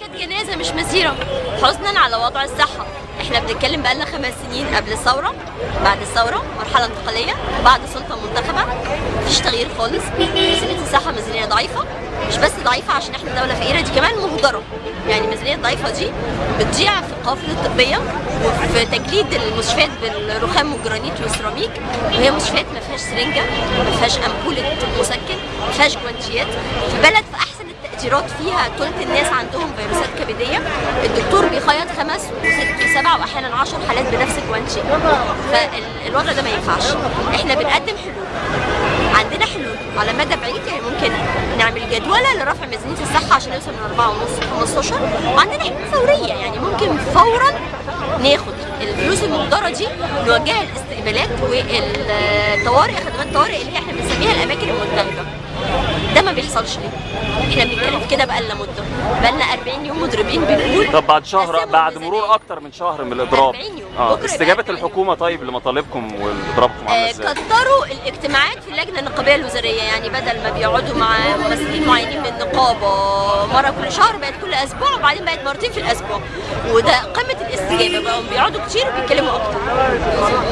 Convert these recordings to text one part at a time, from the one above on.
كانت جنازة مش مسيره حزنا على وضع الصحة. إحنا بنتكلم بقالنا خمس سنين قبل الثورة بعد الثورة مرحلة انتقالية بعد سلطة منتخبة. مفيش تغيير خالص. ميزانية الصحة ميزانية ضعيفة. مش بس ضعيفة عشان إحنا دولة فقيرة دي كمان مهدرة. يعني الميزانيه الضعيفة دي بتضيع في القوافل الطبية وفي تجليد المستشفيات بالرخام والجرانيت والسيراميك. وهي مستشفيات ما فيهاش سرنجة ما فيهاش أمبولة مسكن ما فيهاش جوانتيات. في بلد التقديرات فيها ثلث الناس عندهم فيروسات كبدية. الدكتور بيخيط خمس وست وسبع وأحيانا 10 حالات بنفس الجوانتي فالوضع ده ما ينفعش. إحنا بنقدم حلول. عندنا حلول. على مدى بعيد يعني ممكن نعمل جدولة لرفع ميزانية الصحة عشان نوصل من 4 ونص 15 وعندنا حلول فورية. يعني ممكن فورا ناخد الفلوس المقدرة دي نوجهها للاستقبالات والطوارئ خدمات الطوارئ اللي هي إحنا بنسميها الأماكن المنتهبة ده ما بيحصلش ليه؟ إحنا بنتكلم كده بقالنا مده بقالنا 40 يوم مضربين بنقول طب بعد شهر بعد. مرور أكتر من شهر من الإضراب 40 يوم. آه استجابة 40 يوم. الحكومة طيب لمطالبكم واضرابكم عاملة آه، إزاي؟ كتروا الاجتماعات في اللجنة النقابية الوزارية يعني بدل ما بيقعدوا مع ممثلين معينين من النقابة مرة كل شهر بقت كل أسبوع وبعدين بقت مرتين في الأسبوع. وده قمة الاستجابه بقوا بيقعدوا كتير وبيتكلموا أكتر.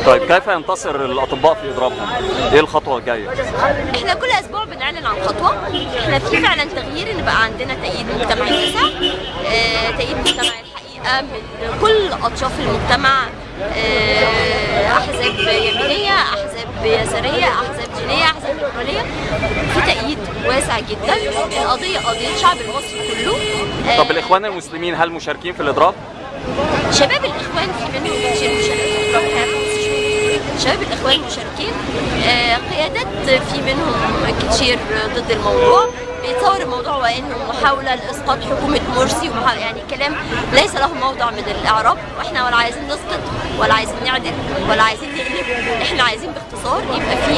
طيب كيف ينتصر الأطباء في إضرابهم؟ إيه الخطوة الجاية؟ إحنا كل أسبوع بنعلن عن خطوة. إحنا في فعلا تغيير إن بقى عندنا تأييد مجتمعي واسع آه، تأييد مجتمعي الحقيقة من كل اطياف المجتمع. آه، أحزاب يمينية أحزاب يسارية أحزاب دينيه أحزاب في تأييد واسع جدا. القضية قضية الشعب المصري كله. آه، طب الإخوان المسلمين هل مشاركين في الإضراب؟ شباب الإخوان في منهم كتير مشاركين. شباب الإخوان مشاركين. آه، قيادات في منهم كتير ضد الموضوع. بيتصور الموضوع وإنه محاولة لإسقاط حكومة مرسي يعني كلام ليس له موضع من الإعراب. وإحنا ولا عايزين نسقط ولا عايزين نعدل ولا عايزين نقلب. إحنا عايزين باختصار يبقى في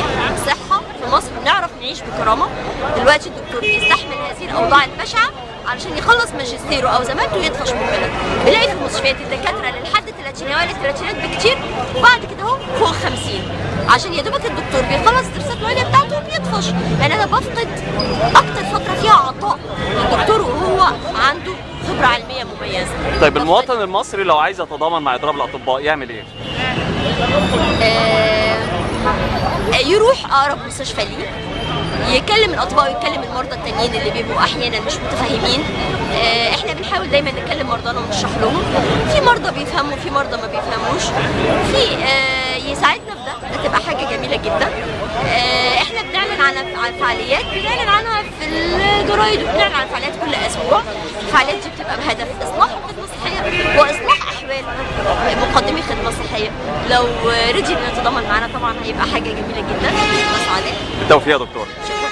صحة في مصر. نعيش بكرامة. دلوقتي الدكتور بيستحمل هذه الأوضاع البشعه علشان يخلص ماجستيره أو زمالته ويطفش من البلد بنلاقي في المستشفيات الدكاترة اللي لحد الثلاثينات ولا الثلاثينات بكتير. وبعد كده اهو فوق 50 عشان يا دوبك الدكتور بيخلص الدراسات العليا بتاعته وبيطفش. يعني أنا بفقد أكتر فترة فيها عطاء. الدكتور وهو عنده خبرة علمية مميزة. طيب المواطن المصري لو عايز يتضامن مع إضراب الأطباء يعمل إيه؟ آه، يروح أقرب مستشفى ليه. يكلم الأطباء ويكلم المرضى التانيين اللي بيبقوا أحيانا مش متفاهمين. آه، إحنا بنحاول دايما نكلم مرضانا ونشرح لهم. في مرضى بيفهموا في مرضى ما بيفهموش. في آه، يساعدنا في ده. ده تبقى حاجة جميلة جدا. آه، إحنا بنعلن عن عن فعاليات بنعلن عنها في الجرايد وبنعلن عن فعاليات كل أسبوع. الفعاليات دي بتبقى بهدف مقدمي خدمة صحية. لو رضي انه يتضامن معانا طبعا هيبقى حاجة جميلة جدا. بس عليه بالتوفيق يا دكتور. شكرا